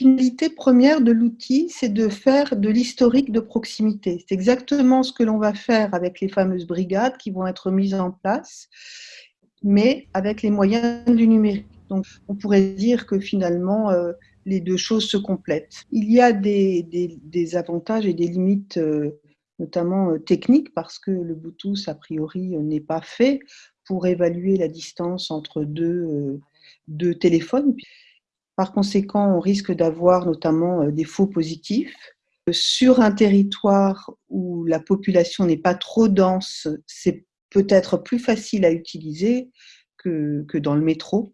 finalité première de l'outil, c'est de faire de l'historique de proximité. C'est exactement ce que l'on va faire avec les fameuses brigades qui vont être mises en place, mais avec les moyens du numérique. Donc, on pourrait dire que finalement, euh, les deux choses se complètent. Il y a des, avantages et des limites, euh, notamment euh, techniques, parce que le Bluetooth, a priori, n'est pas fait pour évaluer la distance entre deux téléphones. Par conséquent, on risque d'avoir notamment des faux positifs. Sur un territoire où la population n'est pas trop dense, c'est peut-être plus facile à utiliser que, que dans le métro.